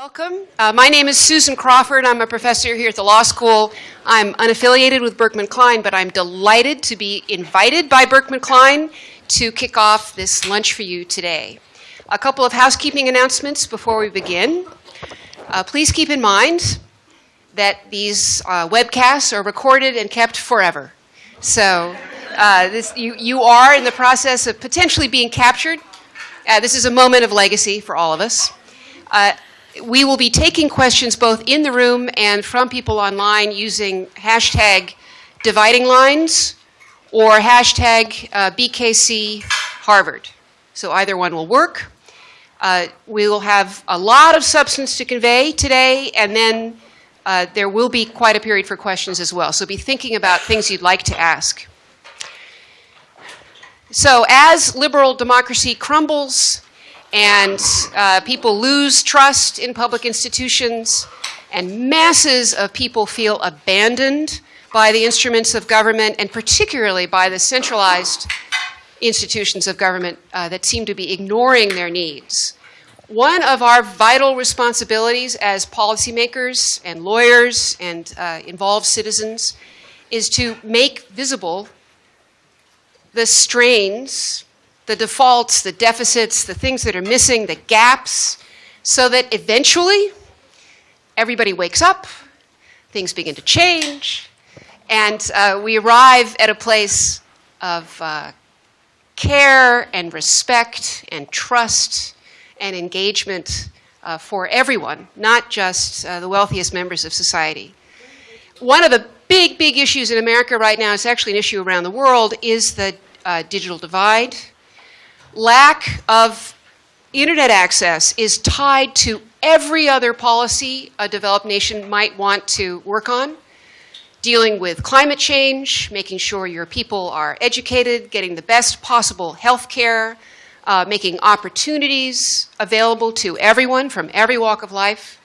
Welcome. Uh, my name is Susan Crawford. I'm a professor here at the law school. I'm unaffiliated with Berkman Klein, but I'm delighted to be invited by Berkman Klein to kick off this lunch for you today. A couple of housekeeping announcements before we begin. Uh, please keep in mind that these uh, webcasts are recorded and kept forever. So uh, this, you, you are in the process of potentially being captured. Uh, this is a moment of legacy for all of us. We will be taking questions both in the room and from people online using hashtag dividing lines or hashtag uh, BKC Harvard. So either one will work. Uh, we will have a lot of substance to convey today, and then uh, there will be quite a period for questions as well. So be thinking about things you'd like to ask. So as liberal democracy crumbles, and uh, people lose trust in public institutions, and masses of people feel abandoned by the instruments of government, and particularly by the centralized institutions of government uh, that seem to be ignoring their needs. One of our vital responsibilities as policymakers and lawyers and uh, involved citizens is to make visible the strains the defaults, the deficits, the things that are missing, the gaps, so that eventually everybody wakes up, things begin to change, and uh, we arrive at a place of uh, care and respect and trust and engagement uh, for everyone, not just uh, the wealthiest members of society. One of the big, big issues in America right now, it's actually an issue around the world, is the uh, digital divide lack of internet access is tied to every other policy a developed nation might want to work on. Dealing with climate change, making sure your people are educated, getting the best possible health care, uh, making opportunities available to everyone from every walk of life.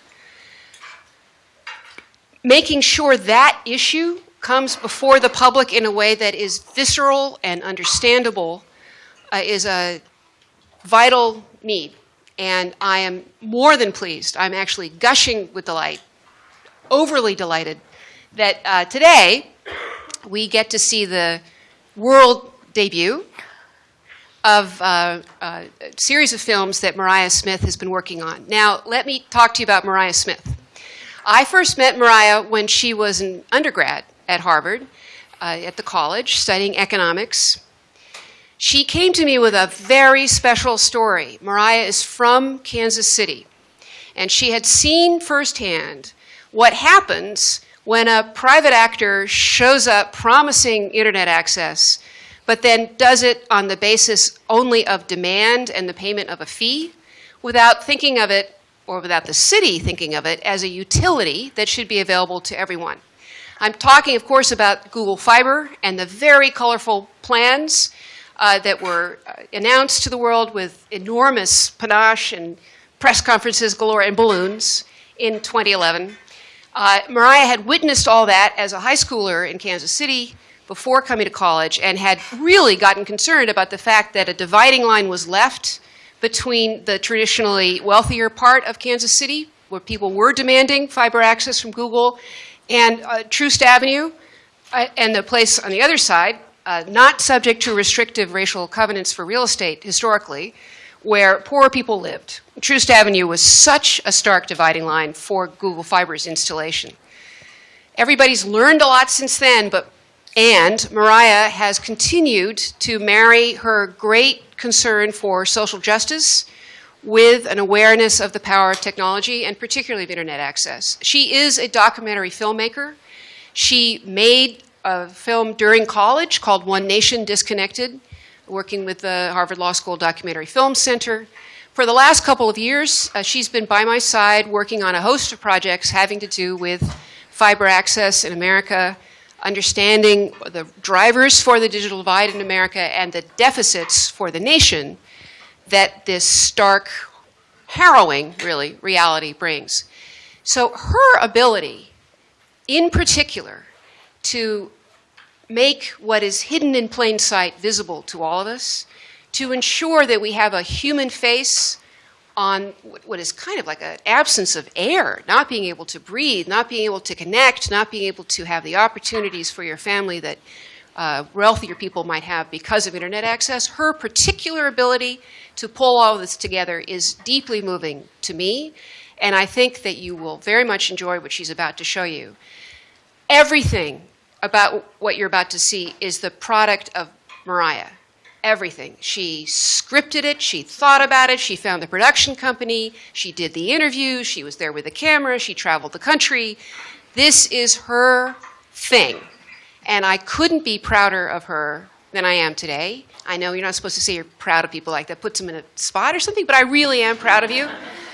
Making sure that issue comes before the public in a way that is visceral and understandable uh, is a vital need. And I am more than pleased, I'm actually gushing with delight, overly delighted, that uh, today we get to see the world debut of uh, uh, a series of films that Mariah Smith has been working on. Now, let me talk to you about Mariah Smith. I first met Mariah when she was an undergrad at Harvard, uh, at the college, studying economics. She came to me with a very special story. Mariah is from Kansas City, and she had seen firsthand what happens when a private actor shows up promising internet access, but then does it on the basis only of demand and the payment of a fee without thinking of it, or without the city thinking of it, as a utility that should be available to everyone. I'm talking, of course, about Google Fiber and the very colorful plans uh, that were uh, announced to the world with enormous panache and press conferences galore and balloons in 2011. Uh, Mariah had witnessed all that as a high schooler in Kansas City before coming to college and had really gotten concerned about the fact that a dividing line was left between the traditionally wealthier part of Kansas City, where people were demanding fiber access from Google, and uh, Troost Avenue, uh, and the place on the other side, uh, not subject to restrictive racial covenants for real estate historically, where poor people lived. Troost Avenue was such a stark dividing line for Google Fiber's installation. Everybody's learned a lot since then, but and Mariah has continued to marry her great concern for social justice with an awareness of the power of technology and particularly of internet access. She is a documentary filmmaker. She made a film during college called One Nation Disconnected, working with the Harvard Law School Documentary Film Center. For the last couple of years, uh, she's been by my side working on a host of projects having to do with fiber access in America, understanding the drivers for the digital divide in America and the deficits for the nation that this stark, harrowing, really, reality brings. So her ability, in particular, to make what is hidden in plain sight visible to all of us, to ensure that we have a human face on what is kind of like an absence of air, not being able to breathe, not being able to connect, not being able to have the opportunities for your family that uh, wealthier people might have because of internet access. Her particular ability to pull all of this together is deeply moving to me, and I think that you will very much enjoy what she's about to show you. Everything about what you're about to see is the product of Mariah everything. She scripted it, she thought about it, she found the production company, she did the interview, she was there with the camera, she traveled the country. This is her thing. And I couldn't be prouder of her than I am today. I know you're not supposed to say you're proud of people like that, puts them in a spot or something, but I really am proud of you.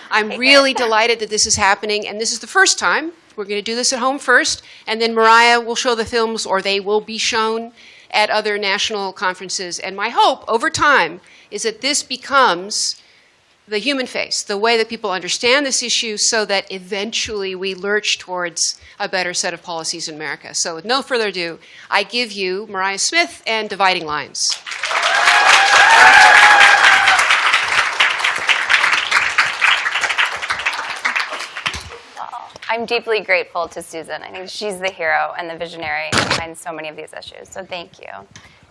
I'm really delighted that this is happening, and this is the first time. We're going to do this at home first, and then Mariah will show the films, or they will be shown at other national conferences. And my hope over time is that this becomes the human face, the way that people understand this issue so that eventually we lurch towards a better set of policies in America. So with no further ado, I give you Mariah Smith and Dividing Lines. I'm deeply grateful to Susan. I think she's the hero and the visionary behind so many of these issues, so thank you.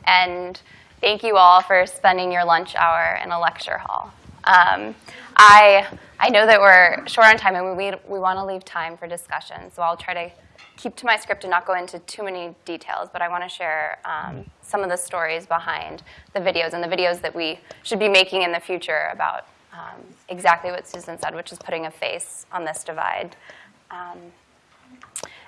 And thank you all for spending your lunch hour in a lecture hall. Um, I, I know that we're short on time and we, we want to leave time for discussion, so I'll try to keep to my script and not go into too many details, but I want to share um, some of the stories behind the videos and the videos that we should be making in the future about um, exactly what Susan said, which is putting a face on this divide. Um,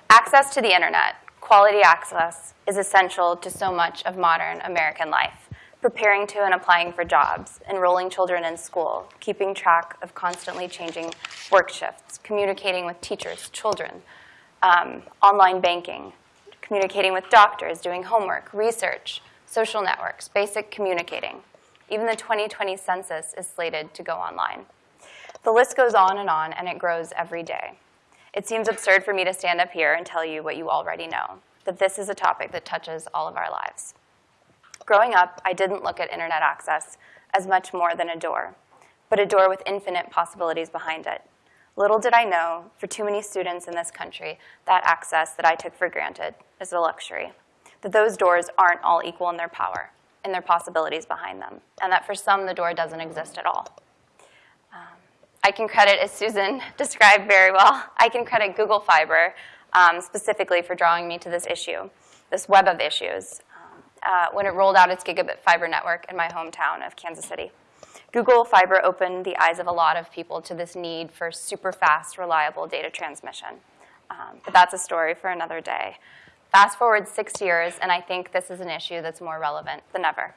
access to the internet, quality access, is essential to so much of modern American life. Preparing to and applying for jobs, enrolling children in school, keeping track of constantly changing work shifts, communicating with teachers, children, um, online banking, communicating with doctors, doing homework, research, social networks, basic communicating. Even the 2020 census is slated to go online. The list goes on and on, and it grows every day. It seems absurd for me to stand up here and tell you what you already know, that this is a topic that touches all of our lives. Growing up, I didn't look at internet access as much more than a door, but a door with infinite possibilities behind it. Little did I know, for too many students in this country, that access that I took for granted is a luxury, that those doors aren't all equal in their power, in their possibilities behind them, and that for some, the door doesn't exist at all. I can credit, as Susan described very well, I can credit Google Fiber um, specifically for drawing me to this issue, this web of issues, um, uh, when it rolled out its gigabit fiber network in my hometown of Kansas City. Google Fiber opened the eyes of a lot of people to this need for super fast, reliable data transmission. Um, but that's a story for another day. Fast forward six years, and I think this is an issue that's more relevant than ever.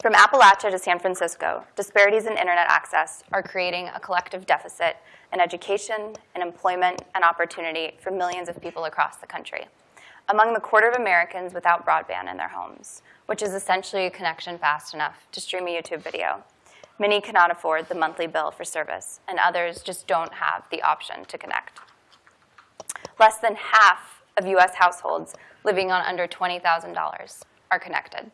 From Appalachia to San Francisco, disparities in internet access are creating a collective deficit in education, in employment, and opportunity for millions of people across the country. Among the quarter of Americans without broadband in their homes, which is essentially a connection fast enough to stream a YouTube video, many cannot afford the monthly bill for service, and others just don't have the option to connect. Less than half of US households living on under $20,000 are connected.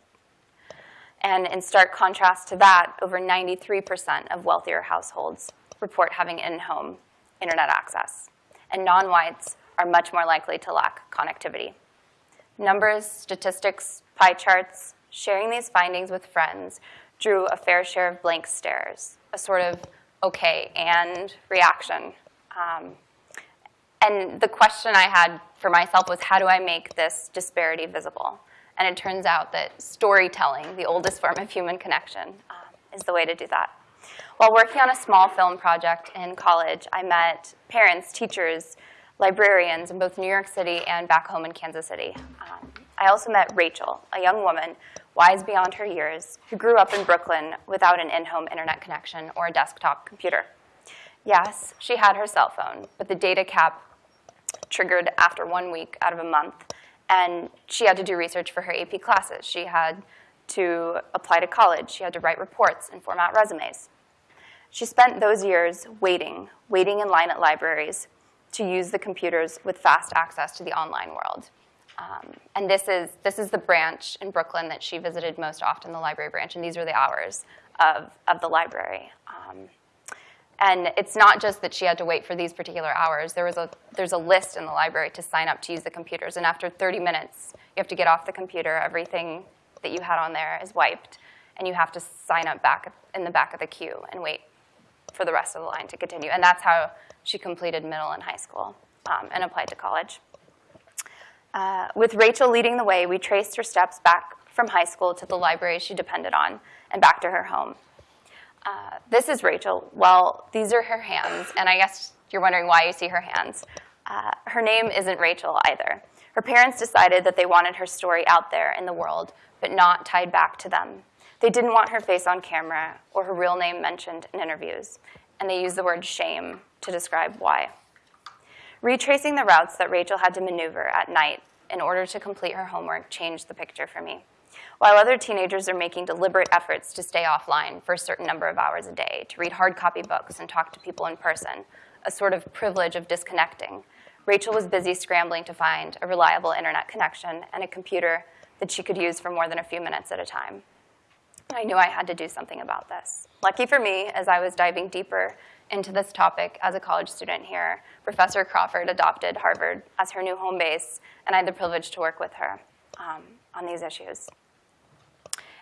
And in stark contrast to that, over 93% of wealthier households report having in-home internet access. And non-whites are much more likely to lack connectivity. Numbers, statistics, pie charts, sharing these findings with friends drew a fair share of blank stares, a sort of okay and reaction. Um, and the question I had for myself was, how do I make this disparity visible? And it turns out that storytelling, the oldest form of human connection, um, is the way to do that. While working on a small film project in college, I met parents, teachers, librarians in both New York City and back home in Kansas City. Um, I also met Rachel, a young woman, wise beyond her years, who grew up in Brooklyn without an in-home internet connection or a desktop computer. Yes, she had her cell phone, but the data cap triggered after one week out of a month, and she had to do research for her AP classes. She had to apply to college. She had to write reports and format resumes. She spent those years waiting, waiting in line at libraries to use the computers with fast access to the online world. Um, and this is, this is the branch in Brooklyn that she visited most often, the library branch, and these are the hours of, of the library. Um, And it's not just that she had to wait for these particular hours. There was a, there's a list in the library to sign up to use the computers. And after 30 minutes, you have to get off the computer. Everything that you had on there is wiped. And you have to sign up back in the back of the queue and wait for the rest of the line to continue. And that's how she completed middle and high school um, and applied to college. Uh, with Rachel leading the way, we traced her steps back from high school to the library she depended on and back to her home. Uh, this is Rachel. Well, these are her hands, and I guess you're wondering why you see her hands. Uh, her name isn't Rachel either. Her parents decided that they wanted her story out there in the world, but not tied back to them. They didn't want her face on camera or her real name mentioned in interviews, and they used the word shame to describe why. Retracing the routes that Rachel had to maneuver at night in order to complete her homework changed the picture for me. While other teenagers are making deliberate efforts to stay offline for a certain number of hours a day, to read hard copy books and talk to people in person, a sort of privilege of disconnecting, Rachel was busy scrambling to find a reliable internet connection and a computer that she could use for more than a few minutes at a time. I knew I had to do something about this. Lucky for me, as I was diving deeper into this topic as a college student here, Professor Crawford adopted Harvard as her new home base, and I had the privilege to work with her um, on these issues.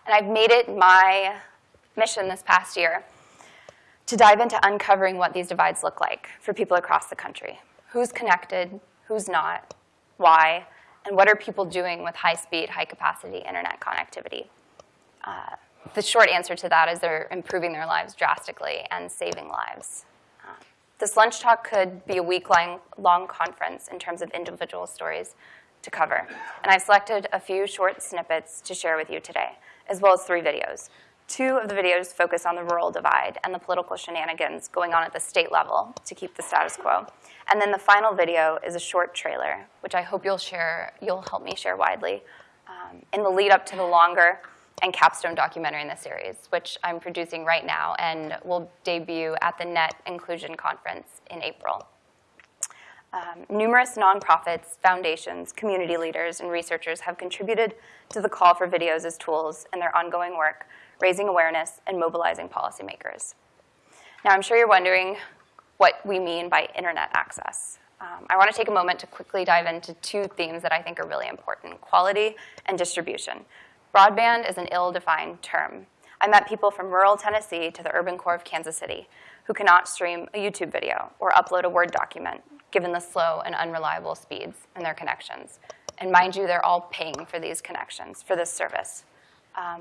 And I've made it my mission this past year to dive into uncovering what these divides look like for people across the country. Who's connected, who's not, why, and what are people doing with high-speed, high-capacity internet connectivity? Uh, the short answer to that is they're improving their lives drastically and saving lives. Uh, this lunch talk could be a week-long long conference in terms of individual stories to cover. And I've selected a few short snippets to share with you today as well as three videos. Two of the videos focus on the rural divide and the political shenanigans going on at the state level to keep the status quo. And then the final video is a short trailer, which I hope you'll share, you'll help me share widely, um, in the lead up to the longer and capstone documentary in the series, which I'm producing right now and will debut at the NET Inclusion Conference in April. Um, numerous nonprofits, foundations, community leaders, and researchers have contributed to the call for videos as tools in their ongoing work, raising awareness and mobilizing policymakers. Now, I'm sure you're wondering what we mean by internet access. Um, I want to take a moment to quickly dive into two themes that I think are really important, quality and distribution. Broadband is an ill-defined term. I met people from rural Tennessee to the urban core of Kansas City who cannot stream a YouTube video or upload a Word document given the slow and unreliable speeds in their connections. And mind you, they're all paying for these connections, for this service. Um,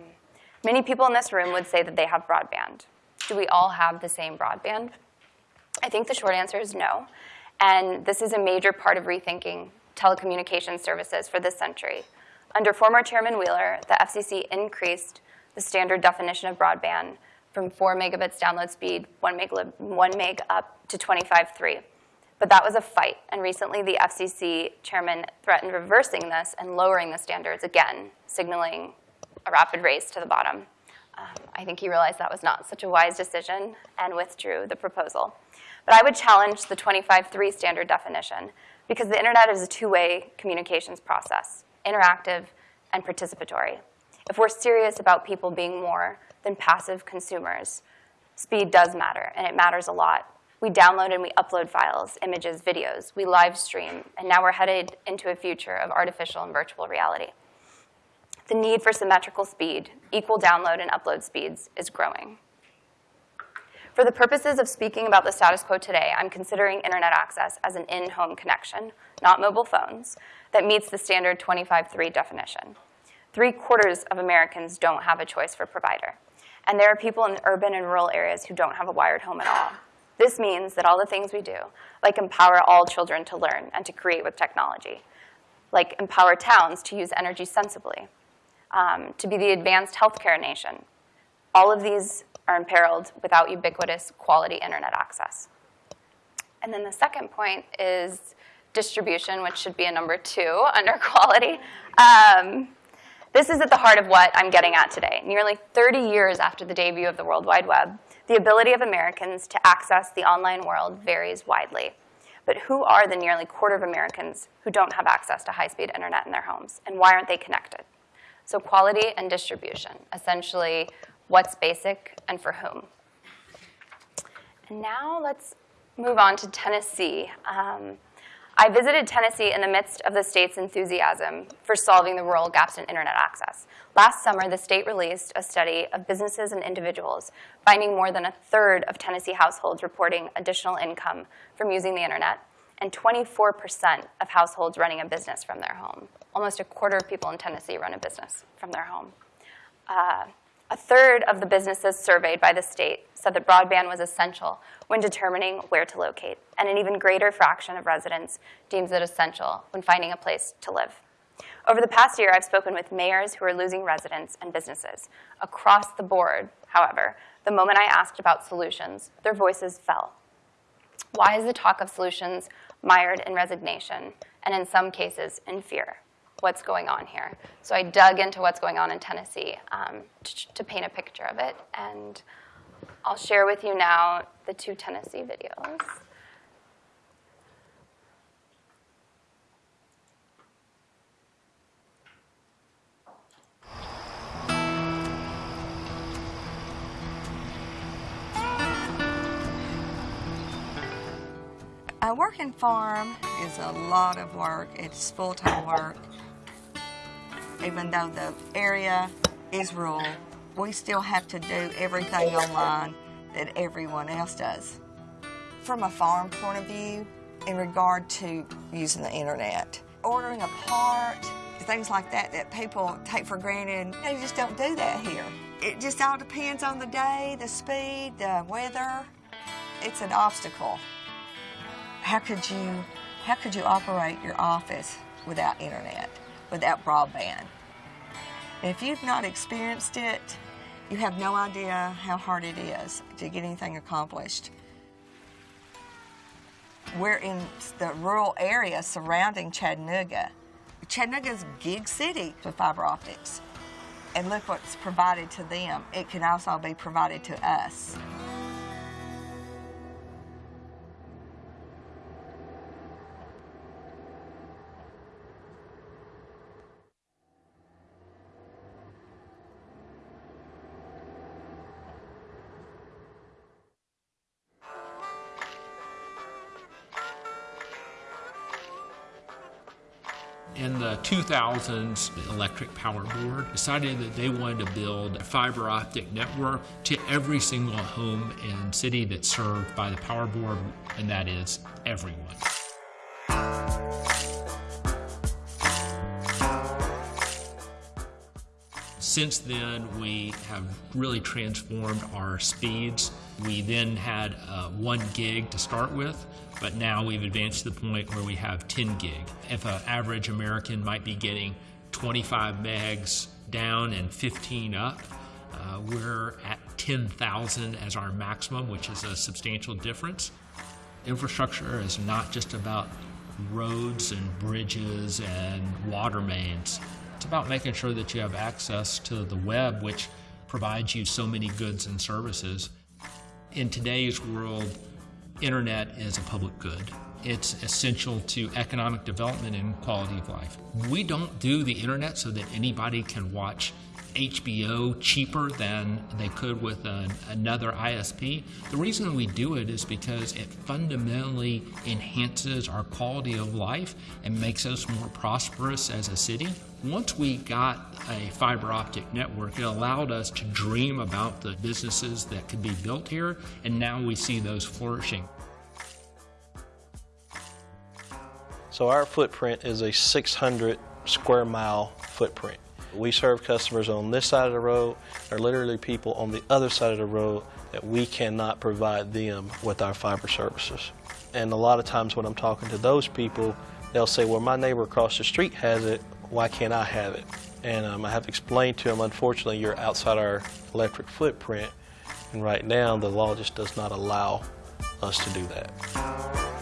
many people in this room would say that they have broadband. Do we all have the same broadband? I think the short answer is no. And this is a major part of rethinking telecommunications services for this century. Under former Chairman Wheeler, the FCC increased the standard definition of broadband from 4 megabits download speed, 1 meg, 1 meg up to 25.3. But that was a fight, and recently the FCC chairman threatened reversing this and lowering the standards again, signaling a rapid race to the bottom. Um, I think he realized that was not such a wise decision and withdrew the proposal. But I would challenge the 25.3 standard definition because the internet is a two-way communications process, interactive and participatory. If we're serious about people being more than passive consumers, speed does matter, and it matters a lot we download and we upload files, images, videos. We live stream. And now we're headed into a future of artificial and virtual reality. The need for symmetrical speed, equal download and upload speeds, is growing. For the purposes of speaking about the status quo today, I'm considering internet access as an in-home connection, not mobile phones, that meets the standard 25.3 definition. Three quarters of Americans don't have a choice for provider. And there are people in urban and rural areas who don't have a wired home at all. This means that all the things we do, like empower all children to learn and to create with technology, like empower towns to use energy sensibly, um, to be the advanced healthcare nation, all of these are imperiled without ubiquitous quality internet access. And then the second point is distribution, which should be a number two under quality. Um, this is at the heart of what I'm getting at today. Nearly 30 years after the debut of the World Wide Web, the ability of Americans to access the online world varies widely. But who are the nearly quarter of Americans who don't have access to high-speed internet in their homes, and why aren't they connected? So quality and distribution, essentially what's basic and for whom. And now let's move on to Tennessee. Um, I visited Tennessee in the midst of the state's enthusiasm for solving the rural gaps in internet access. Last summer, the state released a study of businesses and individuals, finding more than a third of Tennessee households reporting additional income from using the internet, and 24% of households running a business from their home. Almost a quarter of people in Tennessee run a business from their home. Uh, a third of the businesses surveyed by the state said that broadband was essential when determining where to locate, and an even greater fraction of residents deems it essential when finding a place to live. Over the past year, I've spoken with mayors who are losing residents and businesses. Across the board, however, the moment I asked about solutions, their voices fell. Why is the talk of solutions mired in resignation, and in some cases, in fear? what's going on here. So I dug into what's going on in Tennessee um, to, to paint a picture of it. And I'll share with you now the two Tennessee videos. A working farm is a lot of work. It's full-time work even though the area is rural, we still have to do everything online that everyone else does. From a farm point of view, in regard to using the internet, ordering a part, things like that that people take for granted, they just don't do that here. It just all depends on the day, the speed, the weather. It's an obstacle. How could you, how could you operate your office without internet? without broadband. If you've not experienced it, you have no idea how hard it is to get anything accomplished. We're in the rural area surrounding Chattanooga. Chattanooga's gig city with fiber optics. And look what's provided to them. It can also be provided to us. 2000s, the Electric Power Board decided that they wanted to build a fiber optic network to every single home and city that's served by the Power Board, and that is everyone. Since then, we have really transformed our speeds. We then had uh, one gig to start with, but now we've advanced to the point where we have 10 gig. If an average American might be getting 25 megs down and 15 up, uh, we're at 10,000 as our maximum, which is a substantial difference. Infrastructure is not just about roads and bridges and water mains. It's about making sure that you have access to the web, which provides you so many goods and services. In today's world, internet is a public good. It's essential to economic development and quality of life. We don't do the internet so that anybody can watch HBO cheaper than they could with an, another ISP. The reason we do it is because it fundamentally enhances our quality of life and makes us more prosperous as a city. Once we got a fiber optic network, it allowed us to dream about the businesses that could be built here, and now we see those flourishing. So our footprint is a 600 square mile footprint. We serve customers on this side of the road. Are literally people on the other side of the road that we cannot provide them with our fiber services. And a lot of times when I'm talking to those people, they'll say, well, my neighbor across the street has it, why can't I have it? And um, I have explained to them, unfortunately, you're outside our electric footprint, and right now the law just does not allow us to do that.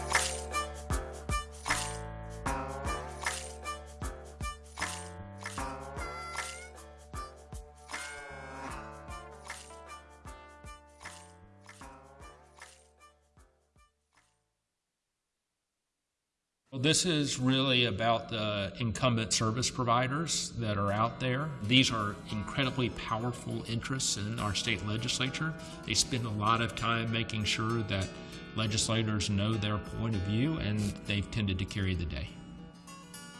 This is really about the incumbent service providers that are out there. These are incredibly powerful interests in our state legislature. They spend a lot of time making sure that legislators know their point of view, and they've tended to carry the day.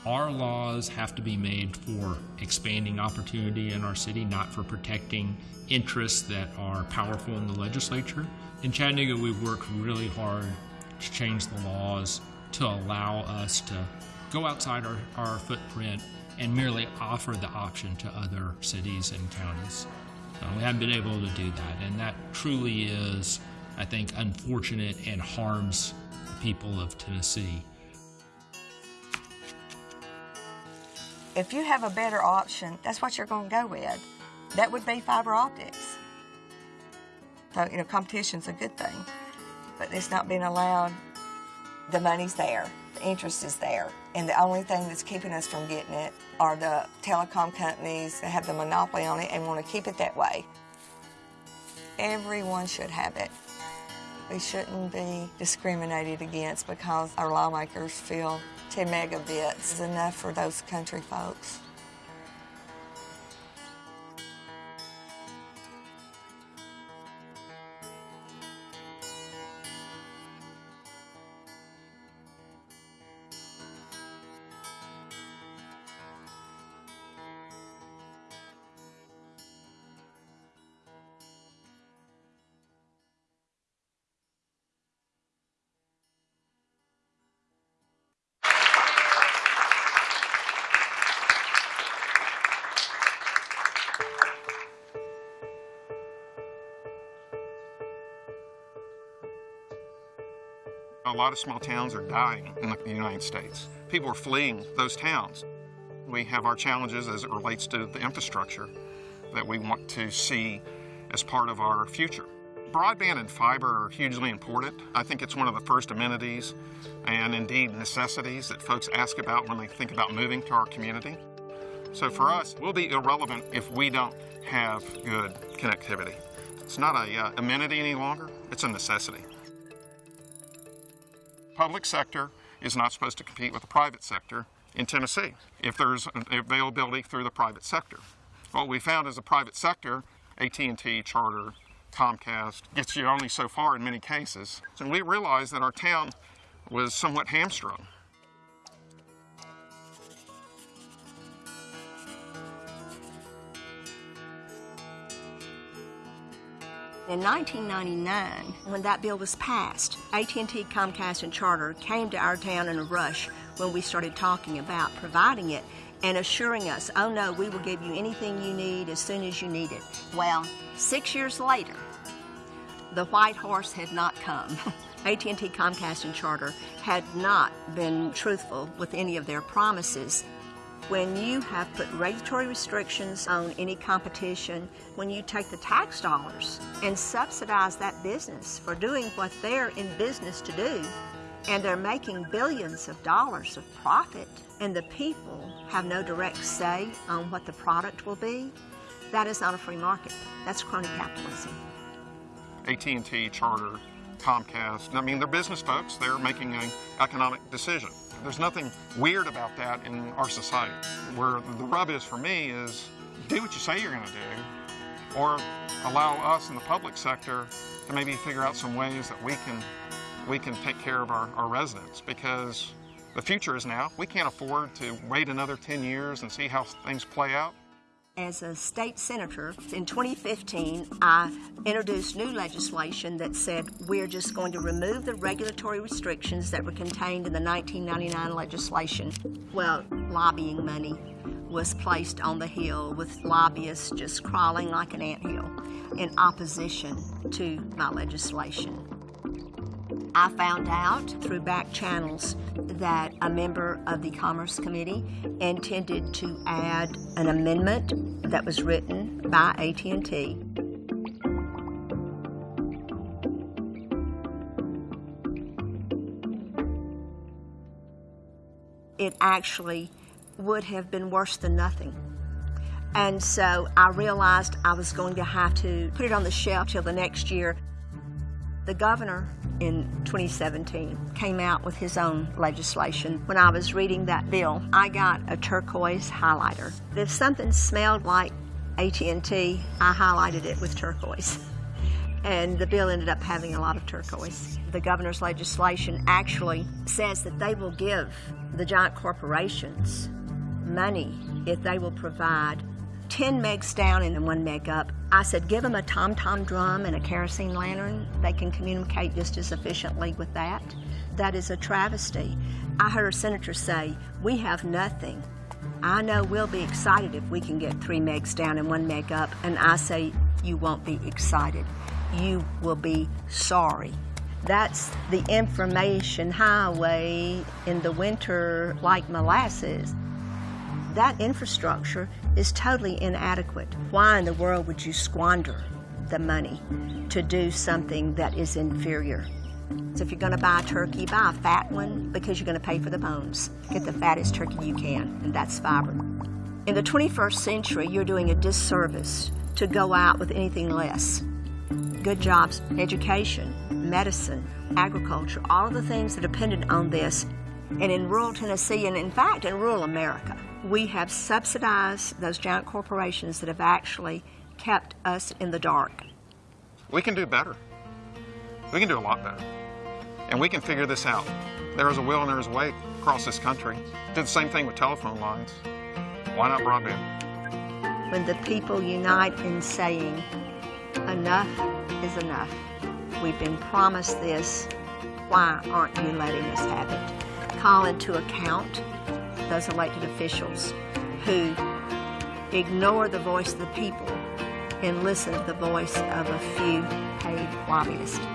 Our laws have to be made for expanding opportunity in our city, not for protecting interests that are powerful in the legislature. In Chattanooga, we've worked really hard to change the laws to allow us to go outside our, our footprint and merely offer the option to other cities and counties. Uh, we haven't been able to do that, and that truly is, I think, unfortunate and harms the people of Tennessee. If you have a better option, that's what you're going to go with. That would be fiber optics. So, you know, competition's a good thing, but it's not being allowed. The money's there, the interest is there, and the only thing that's keeping us from getting it are the telecom companies that have the monopoly on it and want to keep it that way. Everyone should have it. We shouldn't be discriminated against because our lawmakers feel 10 megabits is enough for those country folks. A lot of small towns are dying in the United States. People are fleeing those towns. We have our challenges as it relates to the infrastructure that we want to see as part of our future. Broadband and fiber are hugely important. I think it's one of the first amenities and indeed necessities that folks ask about when they think about moving to our community. So for us, we'll be irrelevant if we don't have good connectivity. It's not a uh, amenity any longer, it's a necessity. Public sector is not supposed to compete with the private sector in Tennessee if there's availability through the private sector. What we found is the private sector, AT&T, Charter, Comcast, gets you only so far in many cases. And we realized that our town was somewhat hamstrung. In 1999, when that bill was passed, AT&T, Comcast, and Charter came to our town in a rush when we started talking about providing it and assuring us, oh no, we will give you anything you need as soon as you need it. Well, six years later, the white horse had not come. AT&T, Comcast, and Charter had not been truthful with any of their promises. When you have put regulatory restrictions on any competition, when you take the tax dollars and subsidize that business for doing what they're in business to do, and they're making billions of dollars of profit, and the people have no direct say on what the product will be, that is not a free market. That's crony capitalism. AT&T, Charter, Comcast, I mean, they're business folks. They're making an economic decision. There's nothing weird about that in our society. Where the rub is for me is do what you say you're going to do, or allow us in the public sector to maybe figure out some ways that we can we can take care of our, our residents because the future is now. We can't afford to wait another 10 years and see how things play out. As a state senator in 2015, I introduced new legislation that said we're just going to remove the regulatory restrictions that were contained in the 1999 legislation. Well, lobbying money was placed on the Hill with lobbyists just crawling like an anthill in opposition to my legislation. I found out through back channels that a member of the Commerce Committee intended to add an amendment that was written by AT&T it actually would have been worse than nothing. And so I realized I was going to have to put it on the shelf till the next year. The governor in 2017 came out with his own legislation. When I was reading that bill, I got a turquoise highlighter. If something smelled like AT&T, I highlighted it with turquoise. And the bill ended up having a lot of turquoise. The governor's legislation actually says that they will give the giant corporations money if they will provide 10 megs down and then one meg up. I said, give them a tom tom drum and a kerosene lantern. They can communicate just as efficiently with that. That is a travesty. I heard a senator say, we have nothing. I know we'll be excited if we can get three megs down and one meg up. And I say, you won't be excited. You will be sorry. That's the information highway in the winter like molasses that infrastructure is totally inadequate. Why in the world would you squander the money to do something that is inferior? So if you're going to buy a turkey, buy a fat one because you're going to pay for the bones. Get the fattest turkey you can, and that's fiber. In the 21st century, you're doing a disservice to go out with anything less. Good jobs, education, medicine, agriculture, all of the things that are dependent on this. And in rural Tennessee, and in fact in rural America, we have subsidized those giant corporations that have actually kept us in the dark. We can do better. We can do a lot better. And we can figure this out. There is a will and there is a way across this country. Did the same thing with telephone lines. Why not broadband? When the people unite in saying, enough is enough. We've been promised this. Why aren't you letting us have it? Call into account those elected officials who ignore the voice of the people and listen to the voice of a few paid lobbyists.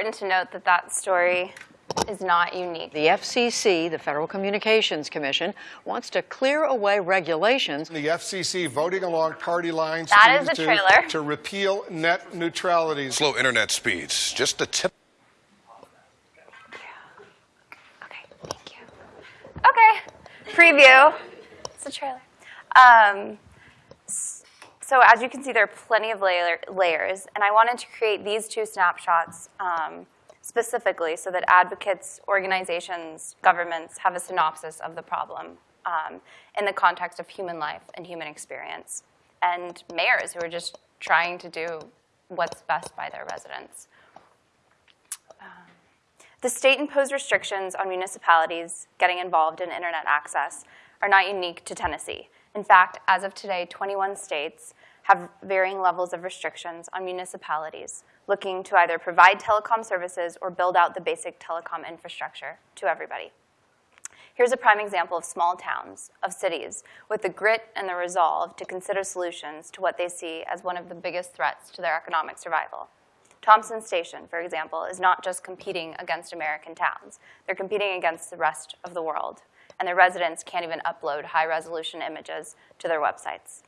Important to note that that story is not unique. The FCC, the Federal Communications Commission, wants to clear away regulations. The FCC voting along party lines That to, is to- trailer. to repeal net neutrality. Slow internet speeds. Just a tip. Okay, thank you. Okay, preview. It's a trailer. Um, s- so as you can see, there are plenty of layer, layers, and I wanted to create these two snapshots um, specifically so that advocates, organizations, governments have a synopsis of the problem um, in the context of human life and human experience, and mayors who are just trying to do what's best by their residents. The state-imposed restrictions on municipalities getting involved in internet access are not unique to Tennessee. In fact, as of today, 21 states have varying levels of restrictions on municipalities looking to either provide telecom services or build out the basic telecom infrastructure to everybody. Here's a prime example of small towns, of cities, with the grit and the resolve to consider solutions to what they see as one of the biggest threats to their economic survival. Thompson Station, for example, is not just competing against American towns. They're competing against the rest of the world, and their residents can't even upload high-resolution images to their websites.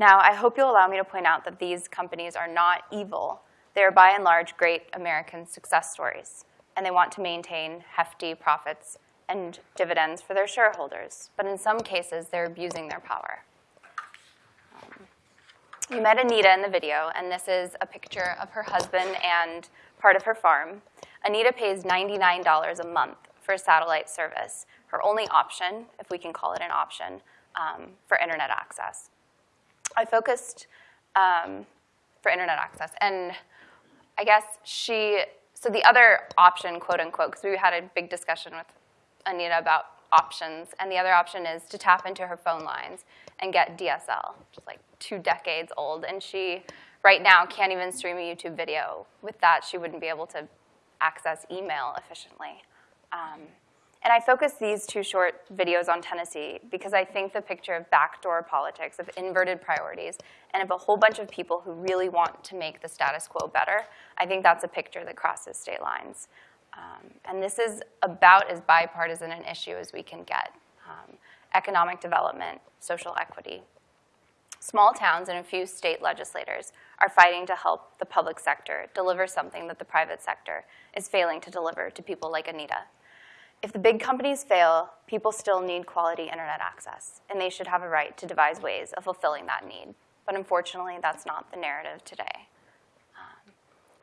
Now, I hope you'll allow me to point out that these companies are not evil. They are by and large great American success stories, and they want to maintain hefty profits and dividends for their shareholders. But in some cases, they're abusing their power. You met Anita in the video, and this is a picture of her husband and part of her farm. Anita pays $99 a month for satellite service, her only option, if we can call it an option, um, for internet access. I focused um, for internet access, and I guess she, so the other option, quote unquote, because we had a big discussion with Anita about options, and the other option is to tap into her phone lines and get DSL, which is like two decades old, and she right now can't even stream a YouTube video. With that, she wouldn't be able to access email efficiently. Um, And I focus these two short videos on Tennessee because I think the picture of backdoor politics, of inverted priorities, and of a whole bunch of people who really want to make the status quo better, I think that's a picture that crosses state lines. Um, and this is about as bipartisan an issue as we can get. Um, economic development, social equity. Small towns and a few state legislators are fighting to help the public sector deliver something that the private sector is failing to deliver to people like Anita. If the big companies fail, people still need quality internet access, and they should have a right to devise ways of fulfilling that need. But unfortunately, that's not the narrative today. Um,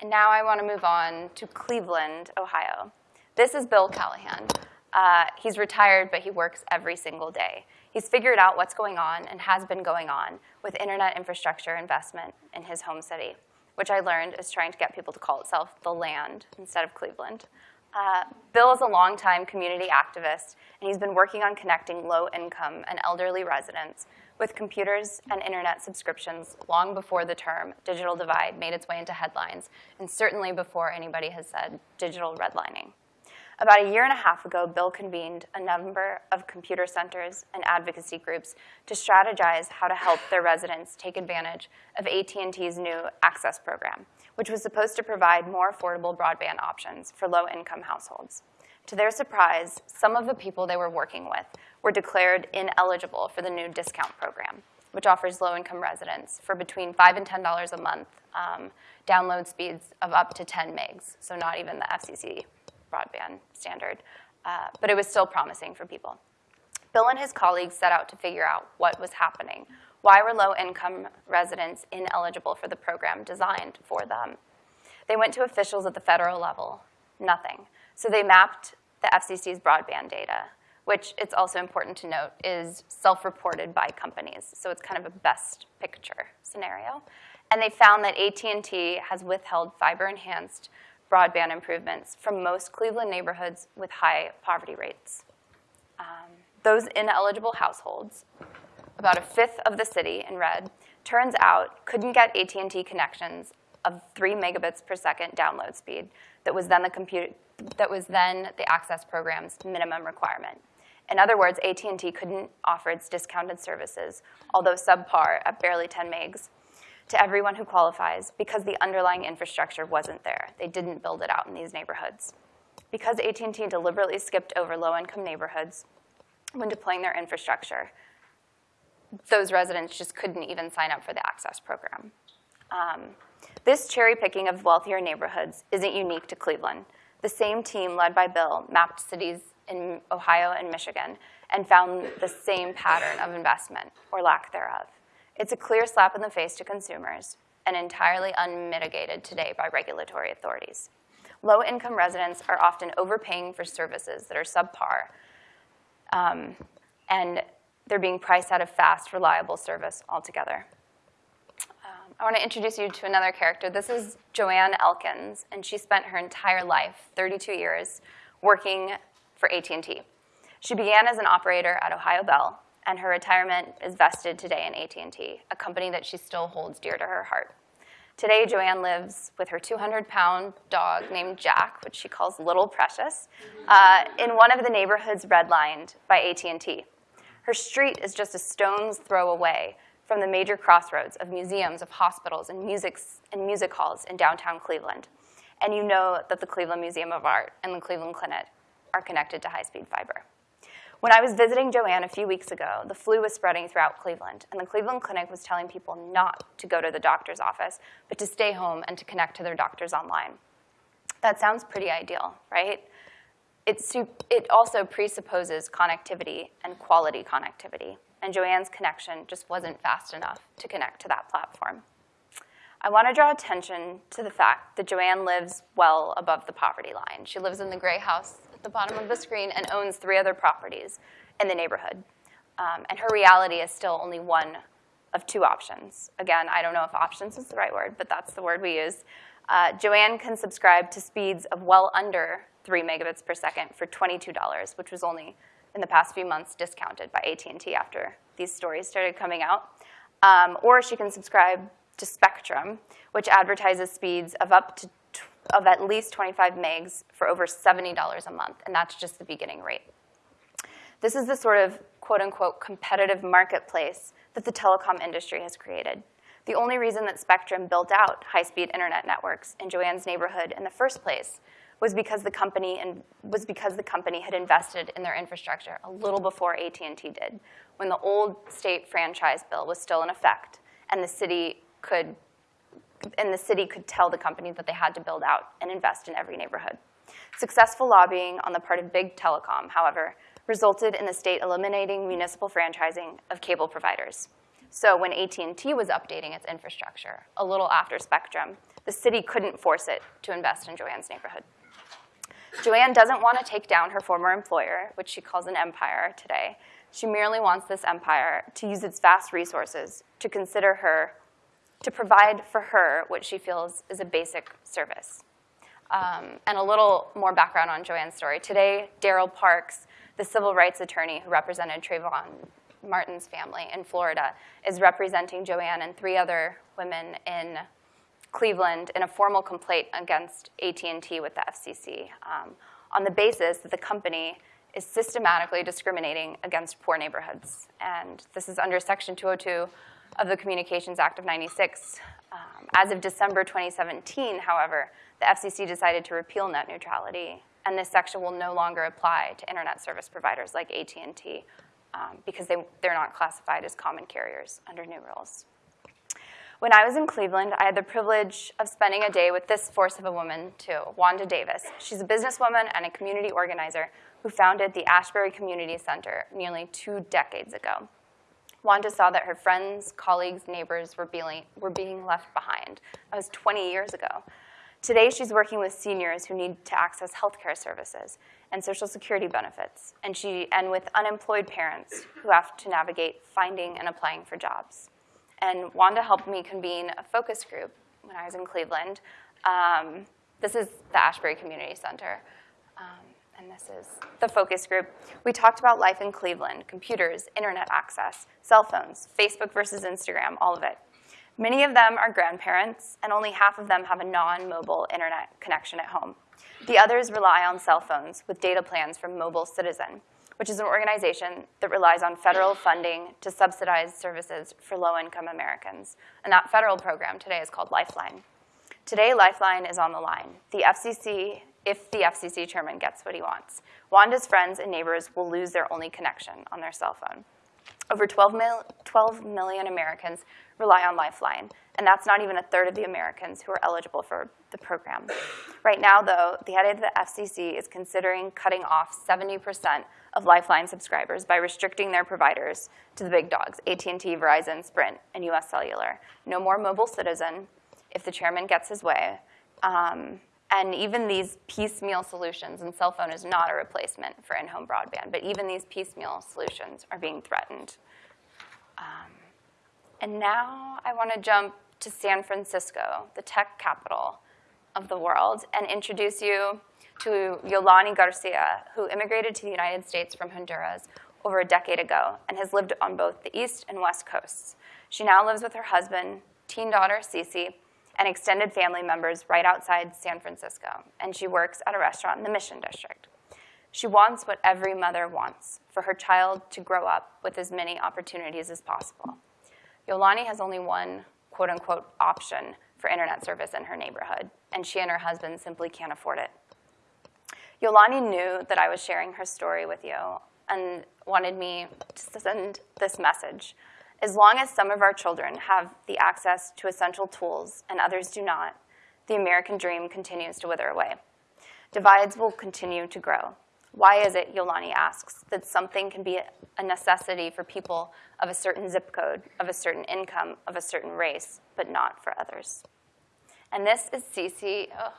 and now I want to move on to Cleveland, Ohio. This is Bill Callahan. Uh, he's retired, but he works every single day. He's figured out what's going on and has been going on with internet infrastructure investment in his home city, which I learned is trying to get people to call itself the land instead of Cleveland. Uh, Bill is a longtime community activist, and he's been working on connecting low-income and elderly residents with computers and internet subscriptions long before the term digital divide made its way into headlines, and certainly before anybody has said digital redlining. About a year and a half ago, Bill convened a number of computer centers and advocacy groups to strategize how to help their residents take advantage of AT&T's new Access program, which was supposed to provide more affordable broadband options for low-income households. To their surprise, some of the people they were working with were declared ineligible for the new discount program, which offers low-income residents for between 5 and $10 a month um, download speeds of up to 10 megs, so not even the FCC broadband standard, uh, but it was still promising for people. Bill and his colleagues set out to figure out what was happening. Why were low-income residents ineligible for the program designed for them? They went to officials at the federal level, nothing. So they mapped the FCC's broadband data, which it's also important to note is self-reported by companies. So it's kind of a best picture scenario. And they found that AT&T has withheld fiber-enhanced broadband improvements from most Cleveland neighborhoods with high poverty rates. Um, those ineligible households, about a fifth of the city in red, turns out couldn't get AT&T connections of 3 megabits per second download speed that was then the computer that was then the access program's minimum requirement. In other words, AT&T couldn't offer its discounted services, although subpar at barely 10 megs, to everyone who qualifies because the underlying infrastructure wasn't there. They didn't build it out in these neighborhoods. Because AT&T deliberately skipped over low-income neighborhoods when deploying their infrastructure, those residents just couldn't even sign up for the access program. Um, this cherry picking of wealthier neighborhoods isn't unique to Cleveland. The same team led by Bill mapped cities in Ohio and Michigan and found the same pattern of investment, or lack thereof. It's a clear slap in the face to consumers and entirely unmitigated today by regulatory authorities. Low-income residents are often overpaying for services that are subpar, um, and they're being priced out of fast, reliable service altogether. Um, I want to introduce you to another character. This is Joanne Elkins, and she spent her entire life, 32 years, working for AT&T. She began as an operator at Ohio Bell, and her retirement is vested today in AT&T, a company that she still holds dear to her heart. Today, Joanne lives with her 200-pound dog named Jack, which she calls Little Precious, uh, in one of the neighborhoods redlined by AT&T. Her street is just a stone's throw away from the major crossroads of museums, of hospitals, and, musics, and music halls in downtown Cleveland. And you know that the Cleveland Museum of Art and the Cleveland Clinic are connected to high-speed fiber. When I was visiting Joanne a few weeks ago, the flu was spreading throughout Cleveland, and the Cleveland Clinic was telling people not to go to the doctor's office, but to stay home and to connect to their doctors online. That sounds pretty ideal, right? It's, it also presupposes connectivity and quality connectivity, and Joanne's connection just wasn't fast enough to connect to that platform. I want to draw attention to the fact that Joanne lives well above the poverty line. She lives in the gray house at the bottom of the screen and owns three other properties in the neighborhood. Um, and her reality is still only one of two options. Again, I don't know if options is the right word, but that's the word we use. Uh, Joanne can subscribe to speeds of well under 3 megabits per second for $22, which was only in the past few months discounted by AT&T after these stories started coming out. Um, or she can subscribe to Spectrum, which advertises speeds of up to of at least 25 megs for over $70 a month, and that's just the beginning rate. This is the sort of quote unquote competitive marketplace that the telecom industry has created. The only reason that Spectrum built out high-speed internet networks in Joanne's neighborhood in the first place was because the company and was because the company had invested in their infrastructure a little before AT&T did, when the old state franchise bill was still in effect, and the city could and the city could tell the company that they had to build out and invest in every neighborhood. Successful lobbying on the part of big telecom, however, resulted in the state eliminating municipal franchising of cable providers. So when AT&T was updating its infrastructure a little after Spectrum, the city couldn't force it to invest in Joanne's neighborhood. Joanne doesn't want to take down her former employer, which she calls an empire today. She merely wants this empire to use its vast resources to consider her, to provide for her what she feels is a basic service. Um, and a little more background on Joanne's story. Today, Daryl Parks, the civil rights attorney who represented Trayvon Martin's family in Florida, is representing Joanne and three other women in Cleveland in a formal complaint against AT&T with the FCC um, on the basis that the company is systematically discriminating against poor neighborhoods. And this is under Section 202 of the Communications Act of 96. Um, as of December 2017, however, the FCC decided to repeal net neutrality, and this section will no longer apply to internet service providers like AT&T um, because they, they're not classified as common carriers under new rules. When I was in Cleveland, I had the privilege of spending a day with this force of a woman, too, Wanda Davis. She's a businesswoman and a community organizer who founded the Ashbury Community Center nearly two decades ago. Wanda saw that her friends, colleagues, neighbors were being, were being left behind. That was 20 years ago. Today, she's working with seniors who need to access healthcare services and Social Security benefits, and, she, and with unemployed parents who have to navigate finding and applying for jobs and Wanda helped me convene a focus group when I was in Cleveland. Um, this is the Ashbury Community Center, um, and this is the focus group. We talked about life in Cleveland, computers, internet access, cell phones, Facebook versus Instagram, all of it. Many of them are grandparents, and only half of them have a non-mobile internet connection at home. The others rely on cell phones with data plans from Mobile Citizen, which is an organization that relies on federal funding to subsidize services for low-income Americans. And that federal program today is called Lifeline. Today, Lifeline is on the line. The FCC, if the FCC chairman gets what he wants, Wanda's friends and neighbors will lose their only connection on their cell phone. Over 12, mil 12 million Americans rely on Lifeline, and that's not even a third of the Americans who are eligible for the program. Right now, though, the head of the FCC is considering cutting off 70% of Lifeline subscribers by restricting their providers to the big dogs, AT&T, Verizon, Sprint, and US Cellular. No more mobile citizen if the chairman gets his way. Um, and even these piecemeal solutions, and cell phone is not a replacement for in-home broadband, but even these piecemeal solutions are being threatened. Um, and now I want to jump to San Francisco, the tech capital of the world, and introduce you to Yolani Garcia, who immigrated to the United States from Honduras over a decade ago and has lived on both the east and west coasts. She now lives with her husband, teen daughter Cece, and extended family members right outside San Francisco, and she works at a restaurant in the Mission District. She wants what every mother wants, for her child to grow up with as many opportunities as possible. Yolani has only one quote unquote option for internet service in her neighborhood, and she and her husband simply can't afford it. Yolani knew that I was sharing her story with you and wanted me to send this message. As long as some of our children have the access to essential tools and others do not, the American dream continues to wither away. Divides will continue to grow. Why is it, Yolani asks, that something can be a necessity for people of a certain zip code, of a certain income, of a certain race, but not for others? And this is Cece. Oh,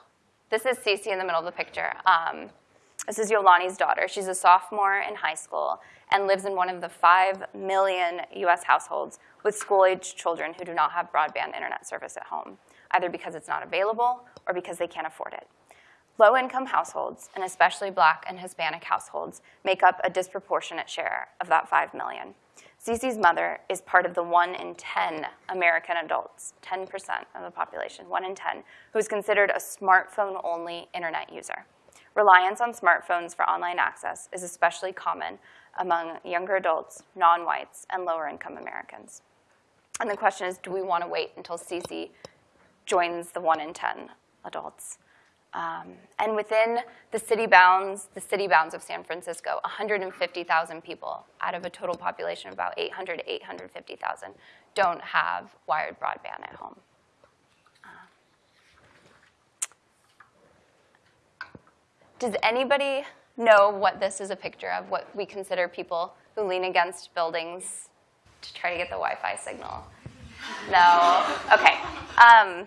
this is Cece in the middle of the picture. Um, this is Yolani's daughter. She's a sophomore in high school and lives in one of the 5 million US households with school-aged children who do not have broadband internet service at home, either because it's not available or because they can't afford it. Low-income households, and especially black and Hispanic households, make up a disproportionate share of that 5 million. Cece's mother is part of the 1 in 10 American adults, 10% of the population, 1 in 10, who is considered a smartphone-only internet user. Reliance on smartphones for online access is especially common among younger adults, non-whites, and lower-income Americans. And the question is, do we want to wait until Cece joins the 1 in 10 adults? Um, and within the city bounds, the city bounds of San Francisco, 150,000 people out of a total population of about 800 to 850,000 don't have wired broadband at home. Does anybody know what this is a picture of, what we consider people who lean against buildings to try to get the Wi-Fi signal? No? Okay. Um,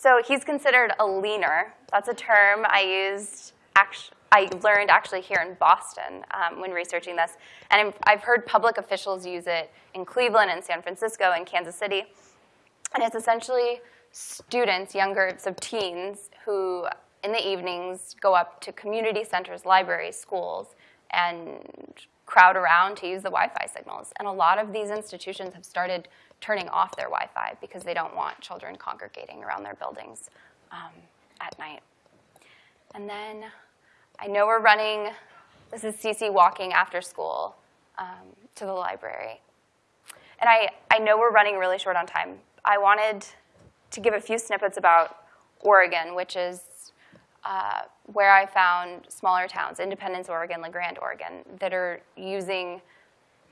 so he's considered a leaner. That's a term I used, I learned actually here in Boston um, when researching this. And I've heard public officials use it in Cleveland and San Francisco and Kansas City. And it's essentially students, younger, so teens, who in the evenings go up to community centers, libraries, schools, and crowd around to use the Wi-Fi signals. And a lot of these institutions have started turning off their Wi-Fi because they don't want children congregating around their buildings um, at night. And then I know we're running, this is Cece walking after school um, to the library. And I, I know we're running really short on time. I wanted to give a few snippets about Oregon, which is uh, where I found smaller towns, Independence, Oregon, La Grande, Oregon, that are using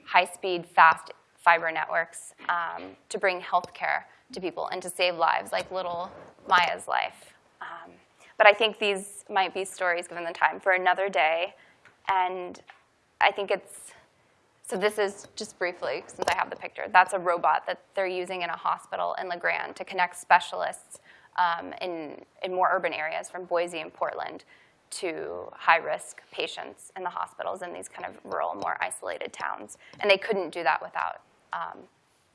high-speed, fast fiber networks um, to bring healthcare to people and to save lives, like little Maya's life. Um, but I think these might be stories, given the time, for another day. And I think it's, so this is just briefly, since I have the picture, that's a robot that they're using in a hospital in La Grande to connect specialists um, in, in more urban areas from Boise and Portland to high-risk patients in the hospitals in these kind of rural, more isolated towns. And they couldn't do that without um,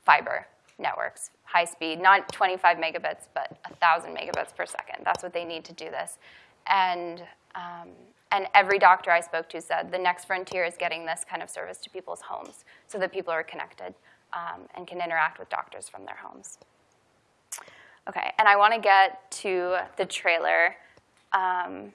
fiber networks, high speed, not 25 megabits, but 1,000 megabits per second. That's what they need to do this. And, um, and every doctor I spoke to said the next frontier is getting this kind of service to people's homes so that people are connected um, and can interact with doctors from their homes. Okay, and I want to get to the trailer um,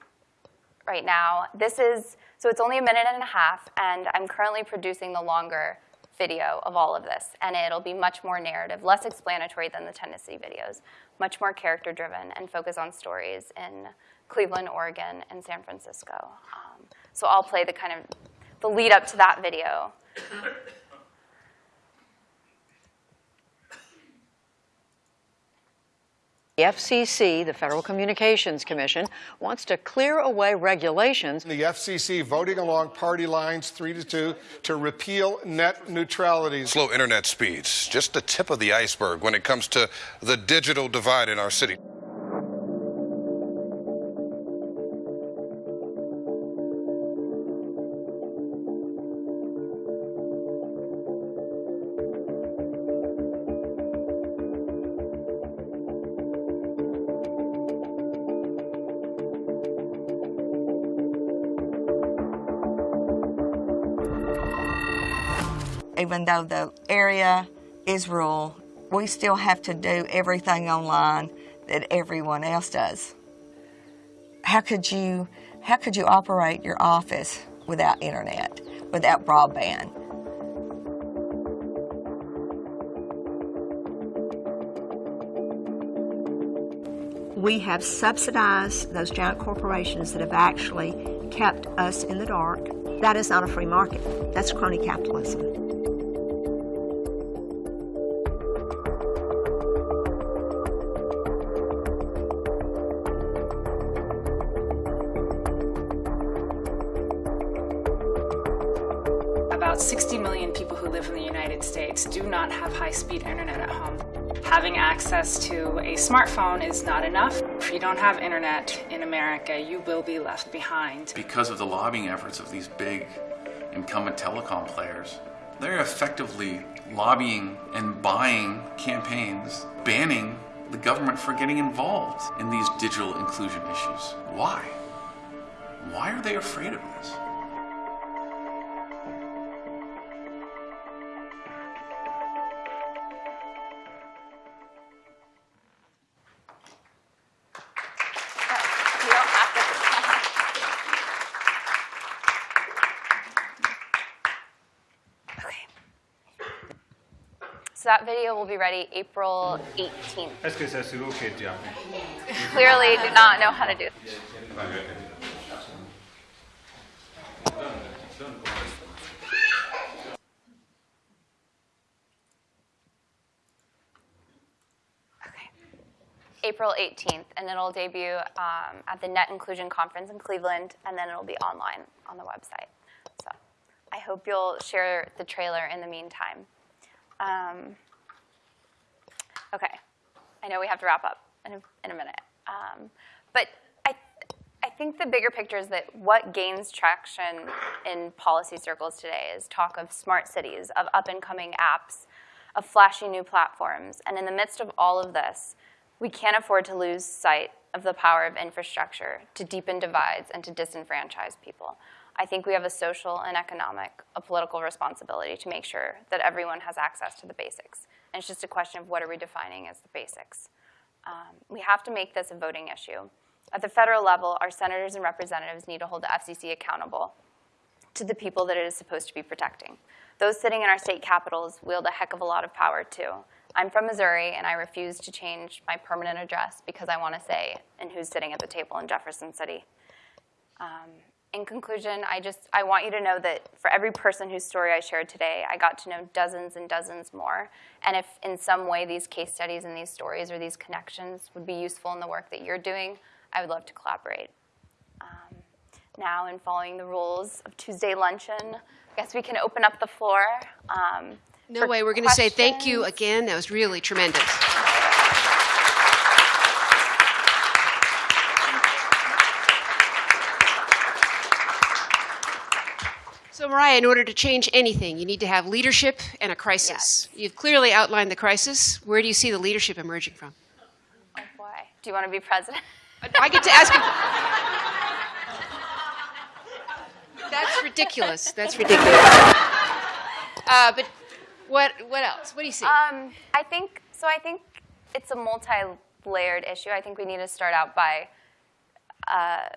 right now. This is, so it's only a minute and a half, and I'm currently producing the longer video of all of this, and it'll be much more narrative, less explanatory than the Tennessee videos, much more character-driven, and focus on stories in Cleveland, Oregon, and San Francisco. Um, so I'll play the kind of, the lead up to that video. The FCC, the Federal Communications Commission, wants to clear away regulations. The FCC voting along party lines 3 to 2 to repeal net neutrality. Slow internet speeds, just the tip of the iceberg when it comes to the digital divide in our city. Even though the area is rural, we still have to do everything online that everyone else does. How could you, how could you operate your office without internet, without broadband? We have subsidized those giant corporations that have actually kept us in the dark. That is not a free market. That's crony capitalism. About 60 million people who live in the United States do not have high-speed internet at home. Having access to a smartphone is not enough. If you don't have internet in America, you will be left behind. Because of the lobbying efforts of these big incumbent telecom players, they're effectively lobbying and buying campaigns, banning the government for getting involved in these digital inclusion issues. Why? Why are they afraid of this? Video will be ready April 18th. Est-ce que c'est sur OK, Diane? Clearly do not know how to do it. April 18th, and it'll debut um, at the Net Inclusion Conference in Cleveland, and then it'll be online on the website. So I hope you'll share the trailer in the meantime. Um, okay, I know we have to wrap up in a, in a minute. Um, but I, I think the bigger picture is that what gains traction in policy circles today is talk of smart cities, of up and coming apps, of flashy new platforms. And in the midst of all of this, we can't afford to lose sight of the power of infrastructure to deepen divides and to disenfranchise people. I think we have a social and economic, a political responsibility to make sure that everyone has access to the basics. And it's just a question of what are we defining as the basics. Um, we have to make this a voting issue. At the federal level, our senators and representatives need to hold the FCC accountable to the people that it is supposed to be protecting. Those sitting in our state capitals wield a heck of a lot of power too. I'm from Missouri, and I refuse to change my permanent address because I want to say and who's sitting at the table in Jefferson City. Um, in conclusion, I just I want you to know that for every person whose story I shared today, I got to know dozens and dozens more. And if in some way these case studies and these stories or these connections would be useful in the work that you're doing, I would love to collaborate. Um, now, in following the rules of Tuesday luncheon, I guess we can open up the floor. Um, No way. We're going to say thank you again. That was really tremendous. So, Mariah, in order to change anything, you need to have leadership and a crisis. You've clearly outlined the crisis. Where do you see the leadership emerging from? Oh boy, do you want to be president? I get to ask you. That's ridiculous. That's ridiculous. Uh, but what what else? What do you see? Um, I think so. I think it's a multi-layered issue. I think we need to start out by uh,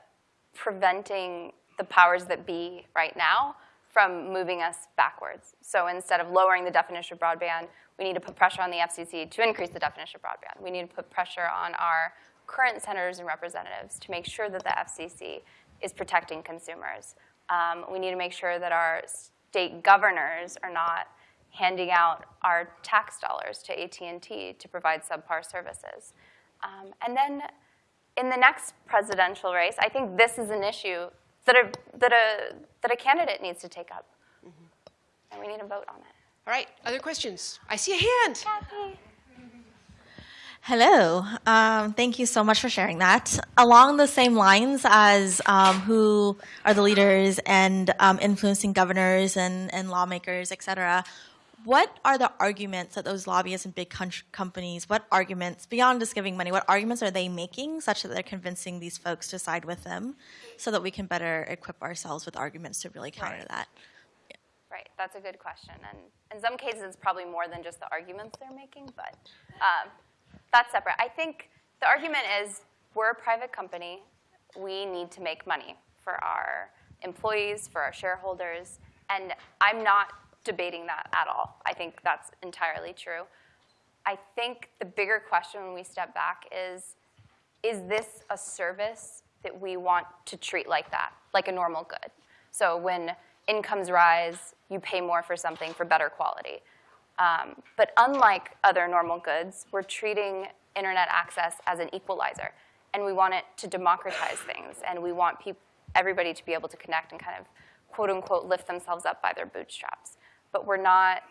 preventing the powers that be right now from moving us backwards. So instead of lowering the definition of broadband, we need to put pressure on the FCC to increase the definition of broadband. We need to put pressure on our current senators and representatives to make sure that the FCC is protecting consumers. Um, we need to make sure that our state governors are not handing out our tax dollars to AT&T to provide subpar services. Um, and then in the next presidential race, I think this is an issue that a, that a, that a candidate needs to take up. And we need a vote on it. All right, other questions? I see a hand. Hello. Um, thank you so much for sharing that. Along the same lines as um, who are the leaders and um, influencing governors and, and lawmakers, et cetera, what are the arguments that those lobbyists and big companies, what arguments, beyond just giving money, what arguments are they making such that they're convincing these folks to side with them so that we can better equip ourselves with arguments to really counter Right. that? Right, that's a good question. And in some cases, it's probably more than just the arguments they're making, but um, that's separate. I think the argument is we're a private company. We need to make money for our employees, for our shareholders, and I'm not debating that at all. I think that's entirely true. I think the bigger question when we step back is, is this a service that we want to treat like that, like a normal good? So when incomes rise, you pay more for something for better quality. Um, but unlike other normal goods, we're treating internet access as an equalizer. And we want it to democratize things. And we want everybody to be able to connect and kind of, quote unquote, lift themselves up by their bootstraps. But we're not,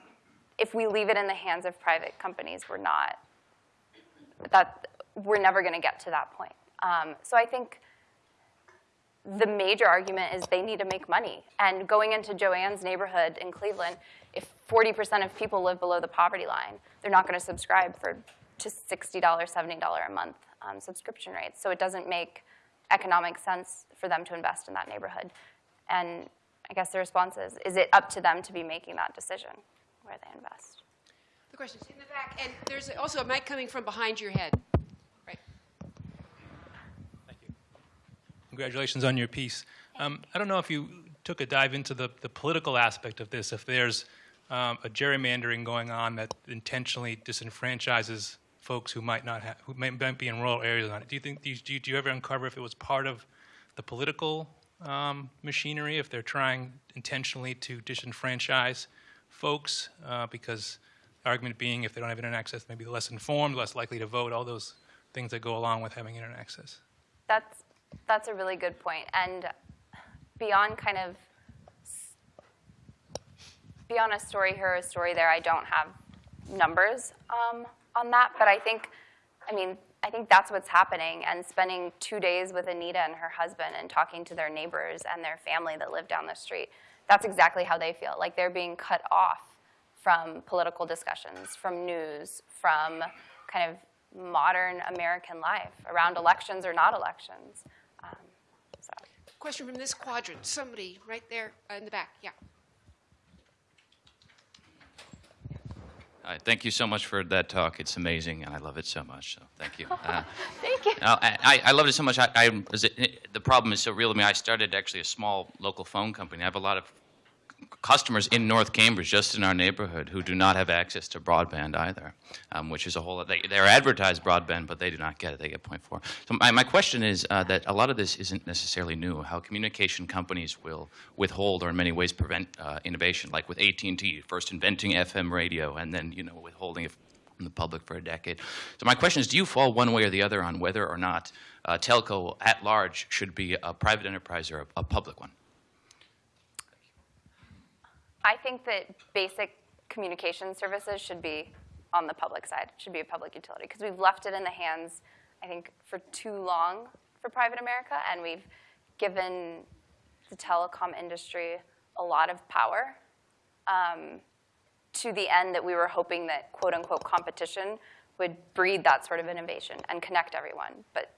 if we leave it in the hands of private companies, we're not, that, we're never going to get to that point. Um, so I think the major argument is they need to make money. And going into Joanne's neighborhood in Cleveland, if 40% of people live below the poverty line, they're not going to subscribe for just $60, $70 a month um, subscription rates. So it doesn't make economic sense for them to invest in that neighborhood. And I guess the response is, is it up to them to be making that decision where they invest? The question's in the back, and there's also a mic coming from behind your head. Right. Thank you. Congratulations on your piece. Um, I don't know if you took a dive into the, the political aspect of this, if there's um, a gerrymandering going on that intentionally disenfranchises folks who might not have, who may, might be in rural areas on it. Do you think, do do you- do you ever uncover if it was part of the political um, machinery, if they're trying intentionally to disenfranchise folks? Uh, because the argument being, if they don't have internet access, maybe less informed, less likely to vote, all those things that go along with having internet access. That's that's a really good point. And beyond kind of beyond a story here, a story there, I don't have numbers um, on that, but I think, I mean, I think that's what's happening. And spending two days with Anita and her husband and talking to their neighbors and their family that live down the street, that's exactly how they feel. Like they're being cut off from political discussions, from news, from kind of modern American life around elections or not elections. Um, so. Question from this quadrant. Somebody right there uh, in the back. Yeah. Hi, thank you so much for that talk. It's amazing, and I love it so much. So thank you. Uh, Thank you. I, I- loved it so much. I, I is it, the problem is so real to me. I started actually a small local phone company. I have a lot of customers in North Cambridge, just in our neighborhood, who do not have access to broadband either, um, which is a whole. They, they're advertised broadband, but they do not get it. They get 0.4. So my, my question is uh, that a lot of this isn't necessarily new. How communication companies will withhold or in many ways prevent uh, innovation, like with AT&T, first inventing FM radio and then you know withholding it from the public for a decade. So my question is, do you fall one way or the other on whether or not uh, telco at large should be a private enterprise or a, a public one? I think that basic communication services should be on the public side, should be a public utility, because we've left it in the hands, I think, for too long for private America, and we've given the telecom industry a lot of power um, to the end that we were hoping that quote unquote competition would breed that sort of innovation and connect everyone. But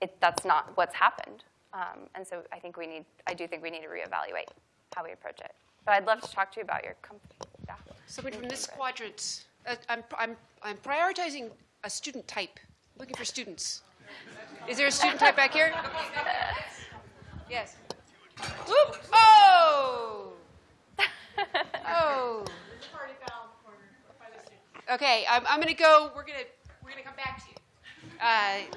it, that's not what's happened. Um, and so I think we need, I do think we need to reevaluate how we approach it. But I'd love to talk to you about your company. Yeah. Somebody from this quadrant. Uh, I'm, I'm, I'm prioritizing a student type. Looking for students. Is there a student type back here? Yes. Whoop! Oh! Oh. Okay, I'm, I'm going to go. We're going to we're going to come back to you. Uh,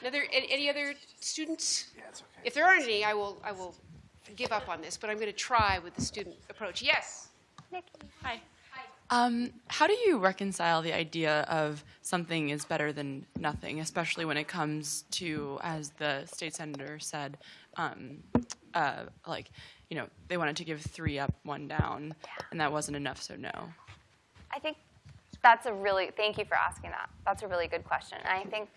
another any, any other students? If there aren't any, I will I will give up on this. But I'm going to try with the student approach. Yes. Hi. Um, how do you reconcile the idea of something is better than nothing, especially when it comes to, as the state senator said, um, uh, like, you know, they wanted to give three up, one down, and that wasn't enough, so no. I think that's a really, thank you for asking that. That's a really good question. And I think,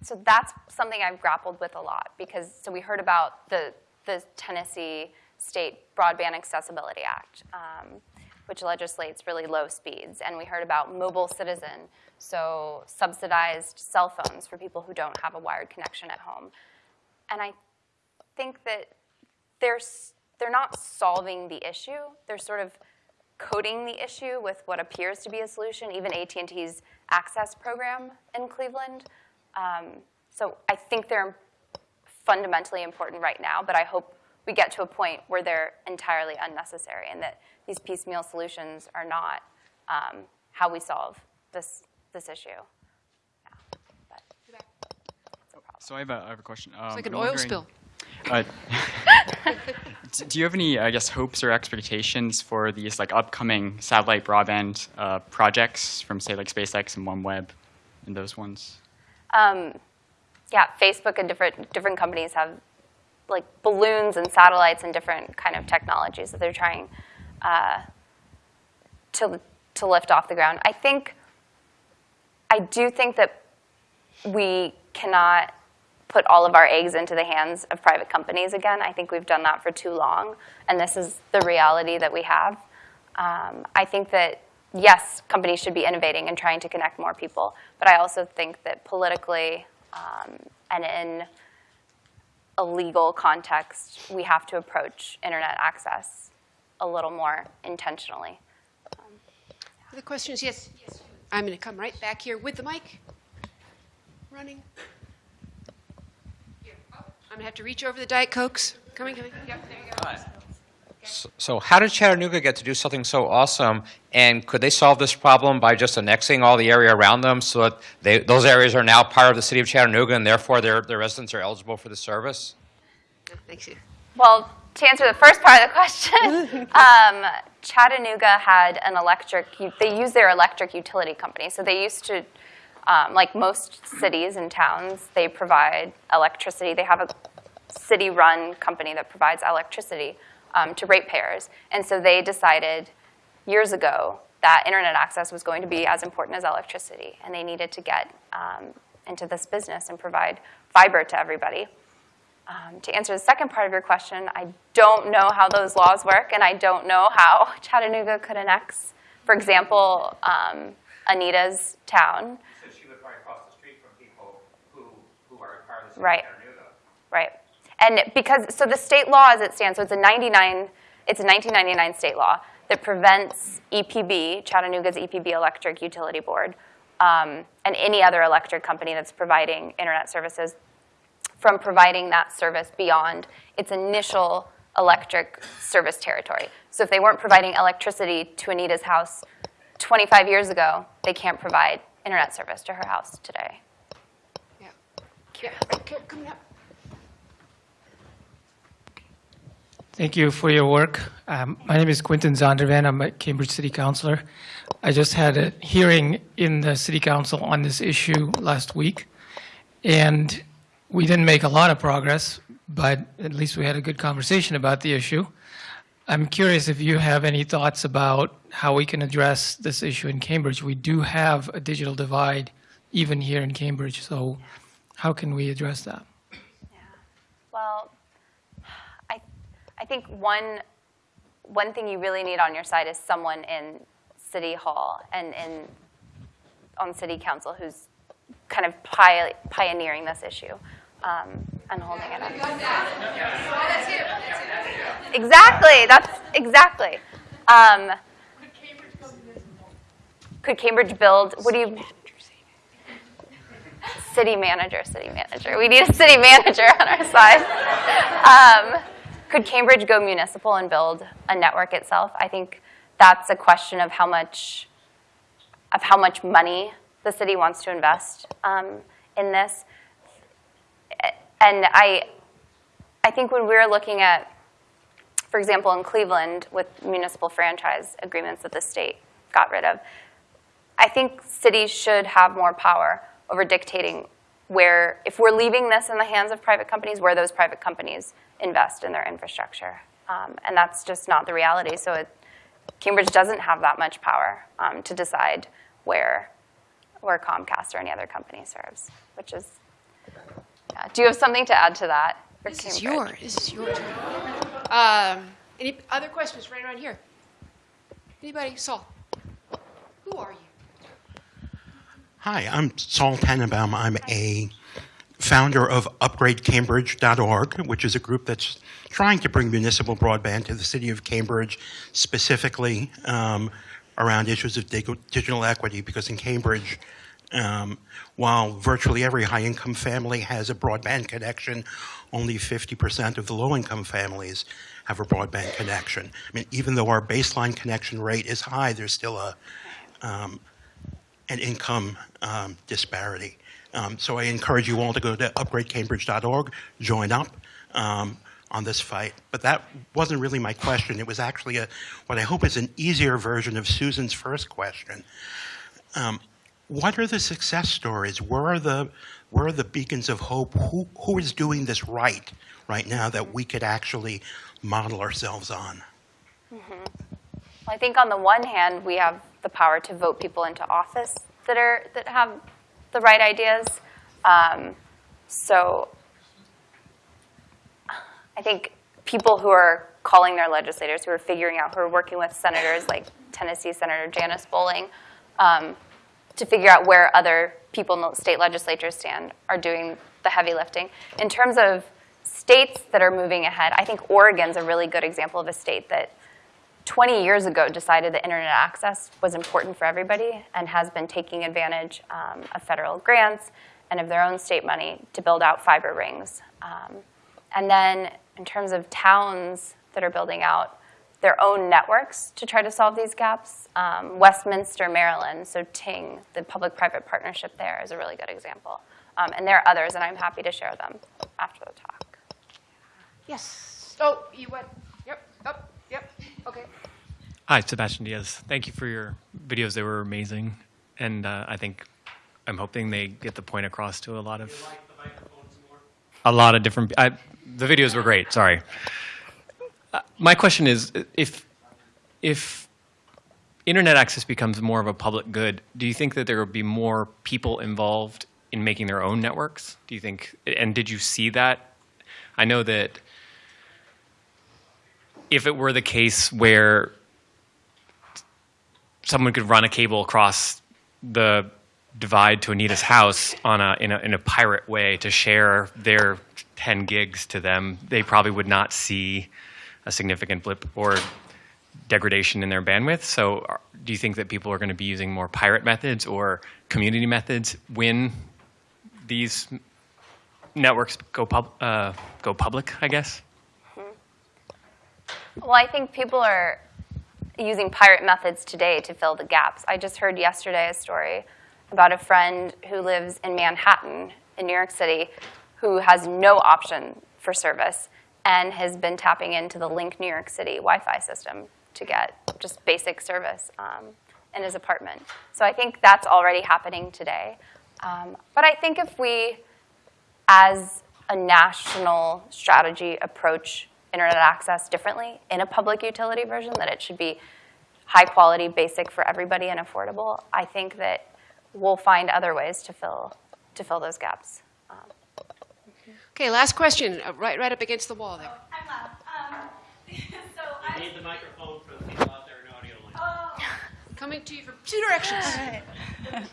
so that's something I've grappled with a lot because, so we heard about the, the Tennessee State Broadband Accessibility Act, um, which legislates really low speeds. And we heard about Mobile Citizen, so subsidized cell phones for people who don't have a wired connection at home. And I think that they're, they're not solving the issue. They're sort of coding the issue with what appears to be a solution, even AT&T's Access program in Cleveland. Um, so I think they're fundamentally important right now, but I hope we get to a point where they're entirely unnecessary and that these piecemeal solutions are not um, how we solve this, this issue. So I have a, I have a question. Um, like an I'm oil spill. Uh, do you have any, I guess, hopes or expectations for these like upcoming satellite broadband uh, projects from say like SpaceX and OneWeb and those ones? Um, yeah, Facebook and different different companies have like balloons and satellites and different kind of technologies that they're trying uh, to to lift off the ground. I think I do think that we cannot put all of our eggs into the hands of private companies again. I think we've done that for too long, and this is the reality that we have. Um, I think that yes, companies should be innovating and trying to connect more people, but I also think that politically um, and in a legal context, we have to approach internet access a little more intentionally. Other questions? Yes. yes. I'm going to come right back here with the mic. Running. Here. Oh, I'm going to have to reach over the Diet Cokes. Coming, coming. Yep, there you go. So how did Chattanooga get to do something so awesome? And could they solve this problem by just annexing all the area around them so that they, those areas are now part of the city of Chattanooga and therefore their, their residents are eligible for the service? Thank you. Well, to answer the first part of the question, um, Chattanooga had an electric, they use their electric utility company. So they used to, um, like most cities and towns, they provide electricity. They have a city-run company that provides electricity um, to ratepayers. And so they decided years ago that internet access was going to be as important as electricity, and they needed to get um, into this business and provide fiber to everybody. Um, to answer the second part of your question, I don't know how those laws work, and I don't know how Chattanooga could annex, for example, um, Anita's town. So she would probably the street from people who, who are part of the right. Right. And because, so the state law as it stands, so it's a 99, it's a 1999 state law that prevents EPB, Chattanooga's EPB Electric Utility Board, um, and any other electric company that's providing internet services from providing that service beyond its initial electric service territory. So if they weren't providing electricity to Anita's house 25 years ago, they can't provide internet service to her house today. Yeah. Yeah, coming up. Thank you for your work. Um, my name is Quinton Zondervan. I'm a Cambridge City Councilor. I just had a hearing in the City Council on this issue last week, and we didn't make a lot of progress, but at least we had a good conversation about the issue. I'm curious if you have any thoughts about how we can address this issue in Cambridge. We do have a digital divide even here in Cambridge, so how can we address that? Yeah. Well, I think one, one thing you really need on your side is someone in City Hall and in, on City Council who's kind of pi pioneering this issue um, and holding it up. Exactly, that's exactly. Um, could Cambridge build, what do you, city manager, city manager. We need a city manager on our side. Um, could Cambridge go municipal and build a network itself? I think that's a question of how much of how much money the city wants to invest um, in this. And I, I think when we're looking at, for example, in Cleveland with municipal franchise agreements that the state got rid of, I think cities should have more power over dictating where, if we're leaving this in the hands of private companies, where those private companies invest in their infrastructure. Um, and that's just not the reality. So it, Cambridge doesn't have that much power um, to decide where, where Comcast or any other company serves, which is, yeah. Do you have something to add to that? This Cambridge? is your, this is your turn. Um, any other questions right around here? Anybody? Saul. Who are you? Hi, I'm Saul Tannenbaum. I'm a founder of UpgradeCambridge.org, which is a group that's trying to bring municipal broadband to the city of Cambridge, specifically um, around issues of digital equity, because in Cambridge, um, while virtually every high-income family has a broadband connection, only 50% of the low-income families have a broadband connection. I mean, even though our baseline connection rate is high, there's still a um, an income um, disparity. Um, so I encourage you all to go to upgradecambridge.org, join up um, on this fight. But that wasn't really my question. It was actually a, what I hope is an easier version of Susan's first question. Um, what are the success stories? Where are the, where are the beacons of hope? Who, who is doing this right right now that we could actually model ourselves on? Mm -hmm. Well, I think on the one hand, we have the power to vote people into office that are that have the right ideas. Um, so I think people who are calling their legislators, who are figuring out, who are working with senators like Tennessee Senator Janice Bowling, um, to figure out where other people in the state legislatures stand, are doing the heavy lifting. In terms of states that are moving ahead, I think Oregon's a really good example of a state that 20 years ago decided that internet access was important for everybody and has been taking advantage um, of federal grants and of their own state money to build out fiber rings. Um, and then in terms of towns that are building out their own networks to try to solve these gaps. Um, Westminster, Maryland, so Ting, the public-private partnership there is a really good example. Um, and there are others, and I'm happy to share them after the talk. Yes. Oh, you went. Yep. Up. Yep. Okay. Hi, Sebastian Diaz. Thank you for your videos. They were amazing, and uh, I think I'm hoping they get the point across to a lot of a lot of different. I, the videos were great. Sorry. Uh, my question is, if if internet access becomes more of a public good, do you think that there will be more people involved in making their own networks? Do you think? And did you see that? I know that if it were the case where someone could run a cable across the divide to Anita's house on a in a in a pirate way to share their 10 gigs to them, they probably would not see a significant blip or degradation in their bandwidth. So, do you think that people are going to be using more pirate methods or community methods when these networks go pub uh, go public? I guess. Well, I think people are using pirate methods today to fill the gaps. I just heard yesterday a story about a friend who lives in Manhattan in New York City who has no option for service and has been tapping into the Link New York City Wi-Fi system to get just basic service um, in his apartment. So I think that's already happening today. Um, but I think if we, as a national strategy, approach internet access differently in a public utility version, that it should be high quality, basic for everybody, and affordable, I think that we'll find other ways to fill, to fill those gaps. Um, Okay, last question, uh, right, right up against the wall there. Um I need the microphone for the people out there in audio land. Coming to you from two directions.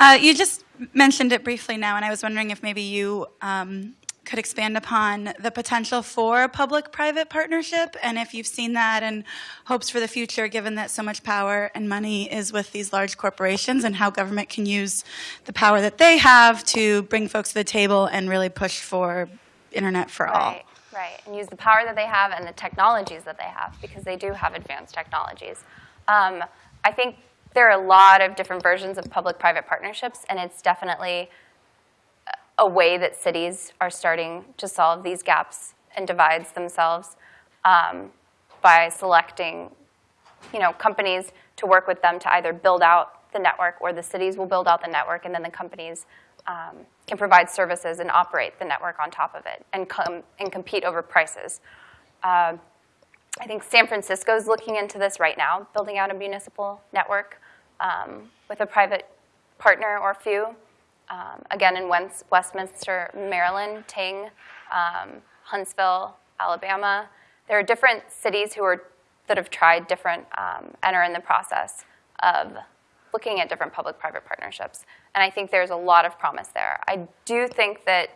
Uh, you just mentioned it briefly now, and I was wondering if maybe you um, could expand upon the potential for public-private partnership, and if you've seen that and hopes for the future, given that so much power and money is with these large corporations, and how government can use the power that they have to bring folks to the table and really push for internet for all. Right, right. And use the power that they have and the technologies that they have, because they do have advanced technologies. Um, I think there are a lot of different versions of public-private partnerships, and it's definitely a way that cities are starting to solve these gaps and divides themselves um, by selecting, you know, companies to work with them to either build out the network, or the cities will build out the network, and then the companies um, can provide services and operate the network on top of it and come and compete over prices. Uh, I think San Francisco is looking into this right now, building out a municipal network um, with a private partner or few. Um, again, in West Westminster, Maryland, Ting, um, Huntsville, Alabama. There are different cities who are that have tried different um, and are in the process of looking at different public-private partnerships. And I think there's a lot of promise there. I do think that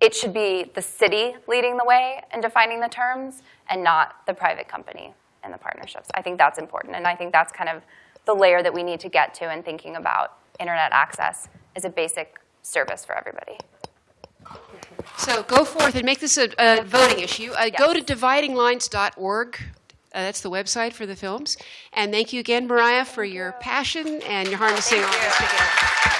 it should be the city leading the way in defining the terms and not the private company in the partnerships. I think that's important, and I think that's kind of the layer that we need to get to in thinking about internet access as a basic service for everybody. So go forth and make this a, a voting issue. Uh, Go to dividinglines.org. Uh, that's the website for the films. And thank you again, Mariah, for your passion and your harnessing all this together.